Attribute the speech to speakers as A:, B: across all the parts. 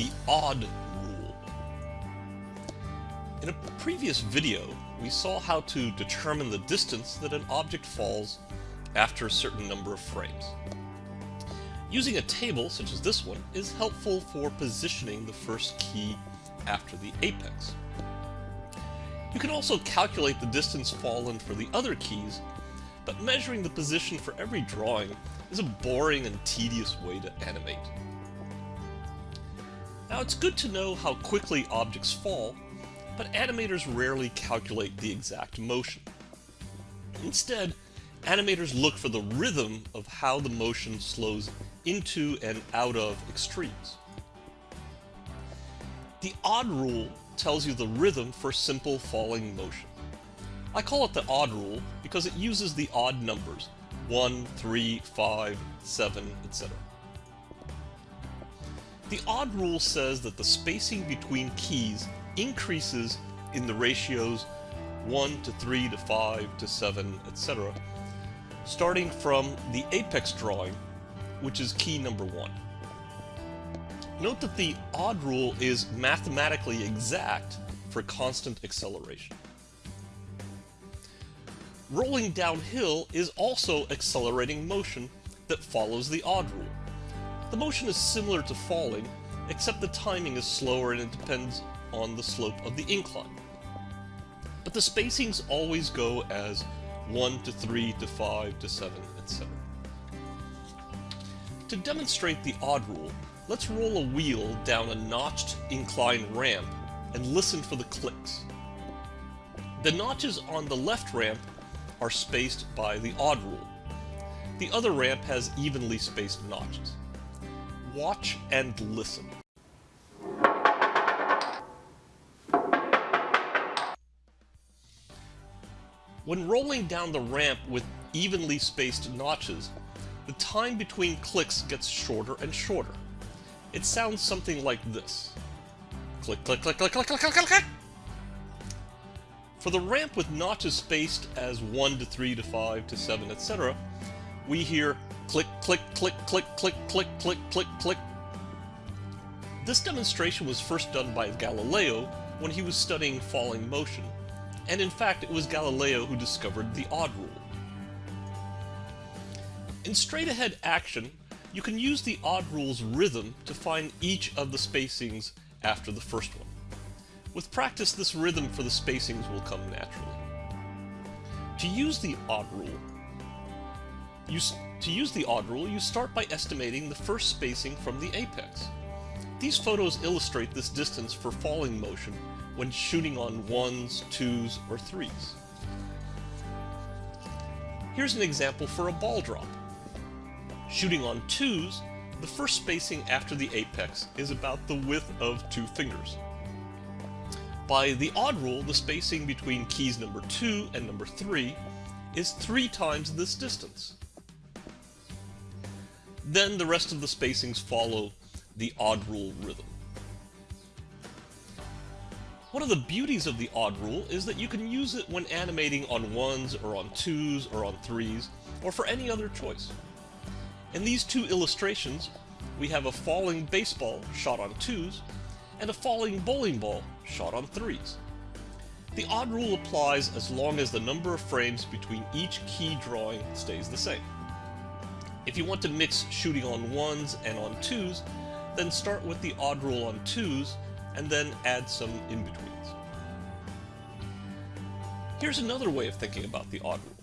A: the odd rule. In a previous video, we saw how to determine the distance that an object falls after a certain number of frames. Using a table, such as this one, is helpful for positioning the first key after the apex. You can also calculate the distance fallen for the other keys, but measuring the position for every drawing is a boring and tedious way to animate. Now it's good to know how quickly objects fall, but animators rarely calculate the exact motion. Instead, animators look for the rhythm of how the motion slows into and out of extremes. The odd rule tells you the rhythm for simple falling motion. I call it the odd rule because it uses the odd numbers 1, 3, 5, 7, etc. The odd rule says that the spacing between keys increases in the ratios 1 to 3 to 5 to 7, etc., starting from the apex drawing, which is key number 1. Note that the odd rule is mathematically exact for constant acceleration. Rolling downhill is also accelerating motion that follows the odd rule. The motion is similar to falling, except the timing is slower and it depends on the slope of the incline. But the spacings always go as 1 to 3 to 5 to 7, etc. To demonstrate the odd rule, let's roll a wheel down a notched incline ramp and listen for the clicks. The notches on the left ramp are spaced by the odd rule. The other ramp has evenly spaced notches watch and listen. When rolling down the ramp with evenly spaced notches, the time between clicks gets shorter and shorter. It sounds something like this. Click, click, click, click, click, click, click, click. For the ramp with notches spaced as 1 to 3 to 5 to 7, etc., we hear click, click, click, click, click, click, click, click, click. This demonstration was first done by Galileo when he was studying falling motion, and in fact it was Galileo who discovered the odd rule. In straight-ahead action, you can use the odd rule's rhythm to find each of the spacings after the first one. With practice, this rhythm for the spacings will come naturally. To use the odd rule, you, to use the odd rule, you start by estimating the first spacing from the apex. These photos illustrate this distance for falling motion when shooting on ones, twos, or threes. Here's an example for a ball drop. Shooting on twos, the first spacing after the apex is about the width of two fingers. By the odd rule, the spacing between keys number 2 and number 3 is three times this distance. Then the rest of the spacings follow the odd rule rhythm. One of the beauties of the odd rule is that you can use it when animating on ones or on twos or on threes, or for any other choice. In these two illustrations, we have a falling baseball shot on twos, and a falling bowling ball shot on threes. The odd rule applies as long as the number of frames between each key drawing stays the same. If you want to mix shooting on ones and on twos, then start with the odd rule on twos, and then add some in-betweens. Here's another way of thinking about the odd rule.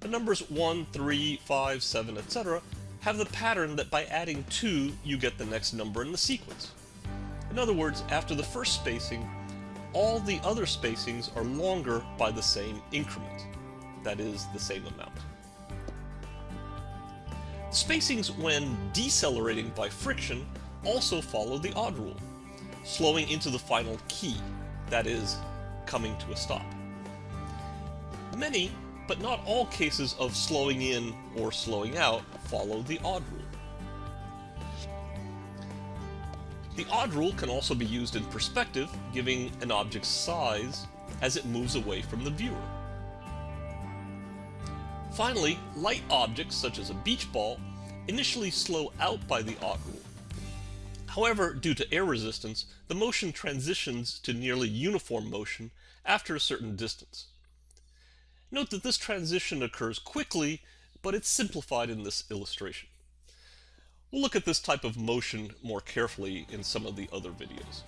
A: The numbers 1, 3, 5, 7, etc. have the pattern that by adding 2, you get the next number in the sequence. In other words, after the first spacing, all the other spacings are longer by the same increment, that is, the same amount. Spacings when decelerating by friction also follow the odd rule, slowing into the final key, that is, coming to a stop. Many, but not all cases of slowing in or slowing out follow the odd rule. The odd rule can also be used in perspective, giving an object's size as it moves away from the viewer. Finally, light objects, such as a beach ball, initially slow out by the odd rule. However, due to air resistance, the motion transitions to nearly uniform motion after a certain distance. Note that this transition occurs quickly, but it's simplified in this illustration. We'll look at this type of motion more carefully in some of the other videos.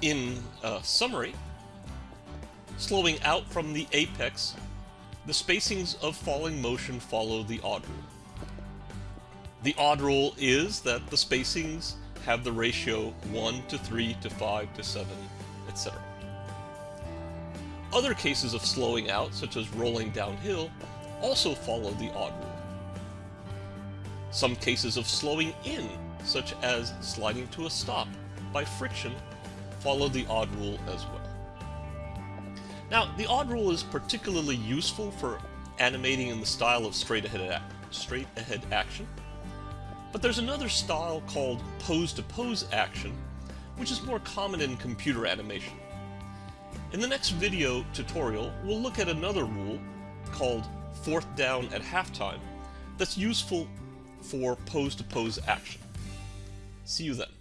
A: In uh, summary, slowing out from the apex, the spacings of falling motion follow the odd rule. The odd rule is that the spacings have the ratio 1 to 3 to 5 to 7, etc. Other cases of slowing out, such as rolling downhill, also follow the odd rule. Some cases of slowing in, such as sliding to a stop by friction, follow the odd rule as well. Now, the odd rule is particularly useful for animating in the style of straight ahead, straight ahead action, but there's another style called pose-to-pose -pose action, which is more common in computer animation. In the next video tutorial, we'll look at another rule called fourth down at halftime that's useful for pose-to-pose -pose action. See you then.